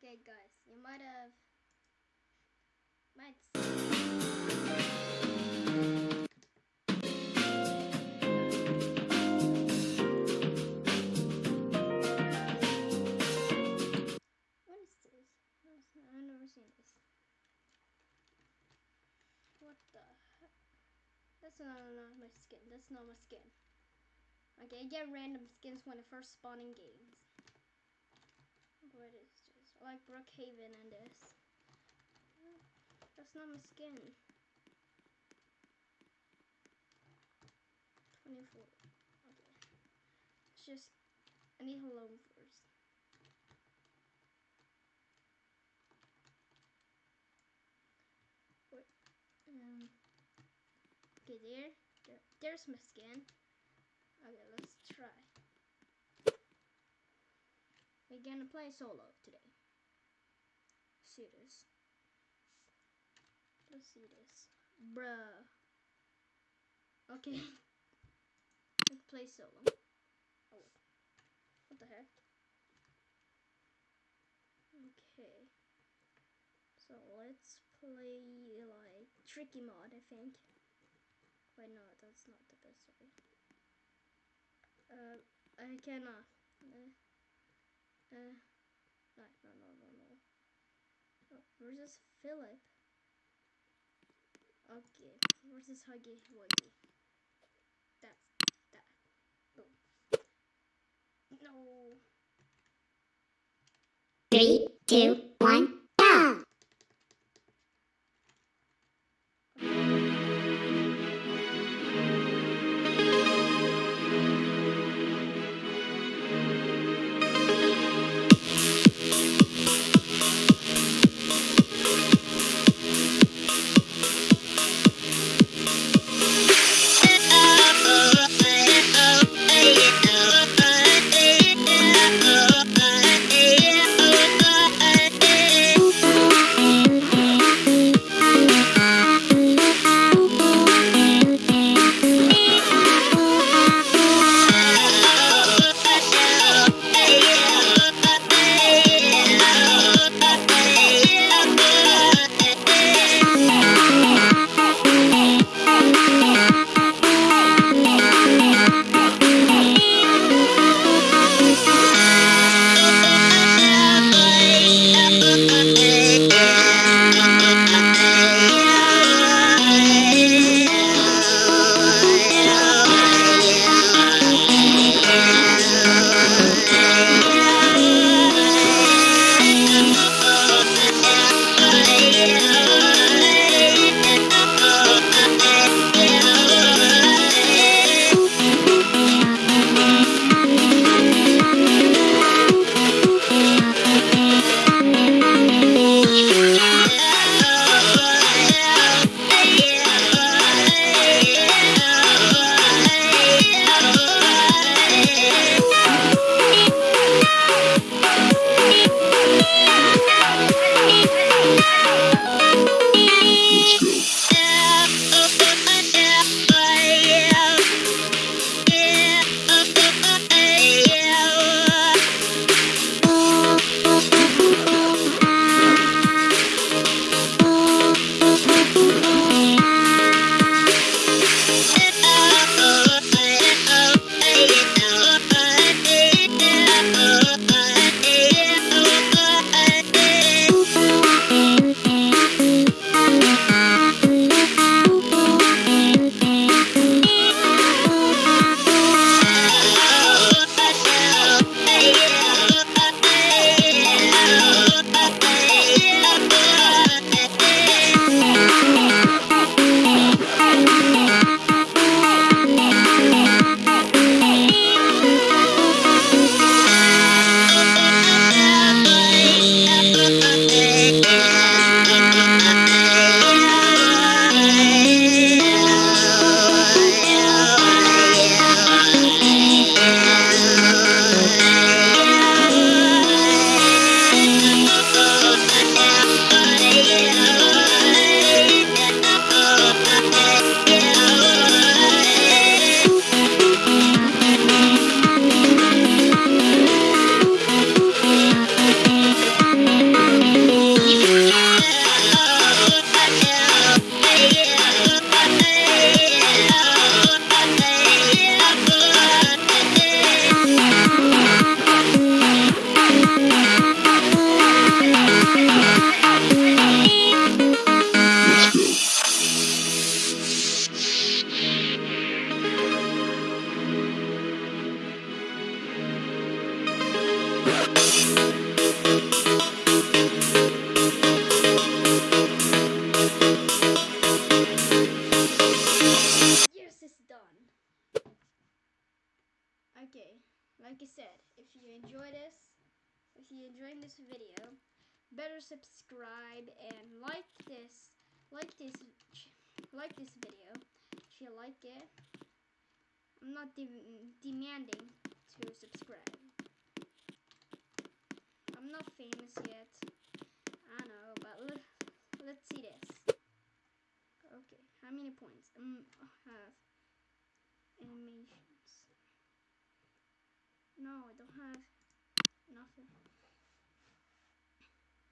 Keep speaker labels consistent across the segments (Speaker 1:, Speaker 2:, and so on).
Speaker 1: Okay, guys, you might have might. What is this? I've never seen this. What the heck? That's not, not my skin. That's not my skin. Okay, I get random skins when I first spawn in games. What is like Brookhaven and this. That's not my skin. 24. Okay. It's just, I need to load first. Um. Okay, there. there. There's my skin. Okay, let's try. We're gonna play solo today. See this. Let's see this. Bruh. Okay. Let's play solo. Oh. What the heck? Okay. So let's play like tricky mod, I think. Wait, no, that's not the best way. Uh, I cannot. Uh, uh, no, no, no, no, versus Philip. Okay, versus Huggy Wuggy. That's that. Boom. No.
Speaker 2: Three, two, one, okay
Speaker 1: like I said if you enjoy this if you enjoy this video better subscribe and like this like this like this video. If you like it I'm not de demanding to subscribe. I'm not famous yet. I know but let's see this. Okay how many points? Um,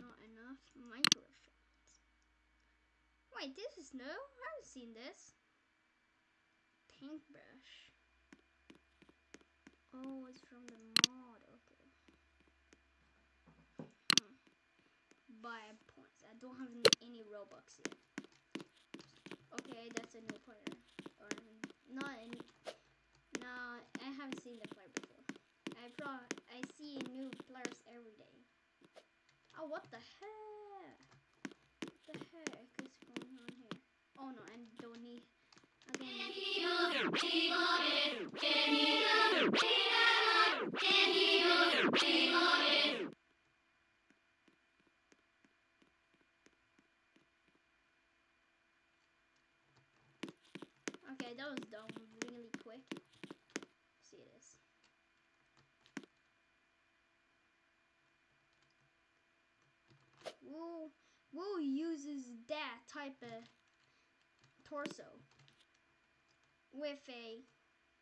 Speaker 1: Not enough microphones. Wait, this is new? I haven't seen this. Paintbrush. Oh, it's from the mod. Okay. Hmm. Buy points. I don't have any Robux yet. Okay, that's a new player. Or not any. No, I haven't seen the player before. I pro I see players every day. Oh, what the heck? What the heck is going on here? Oh no, I don't need. I don't need. Okay, that was done really quick. See this. Woo uses that type of torso with a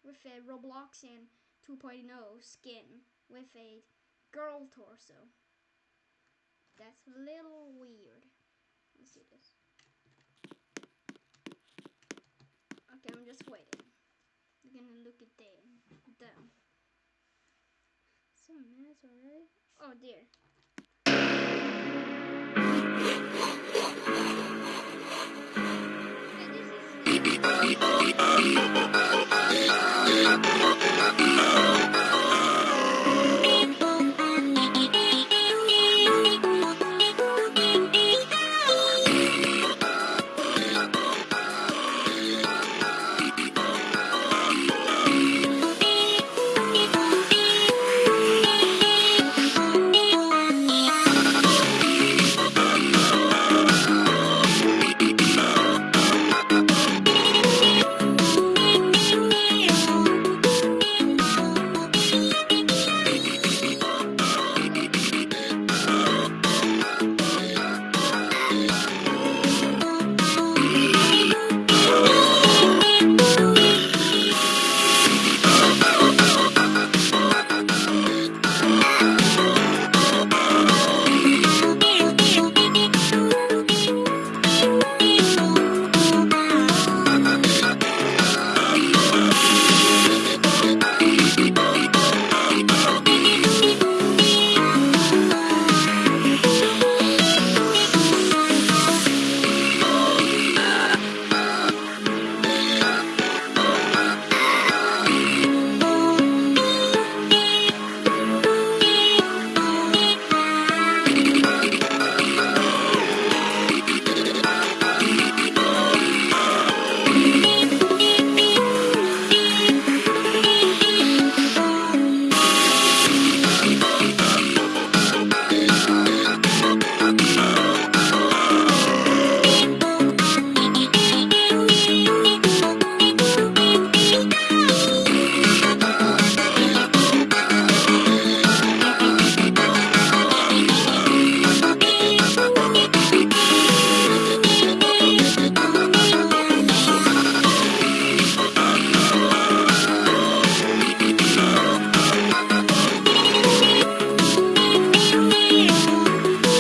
Speaker 1: with a Robloxian 2.0 skin with a girl torso. That's a little weird. Let's see this. Okay, I'm just waiting. We're gonna look at them. Them. Some minutes already. Oh dear. Yeah, this is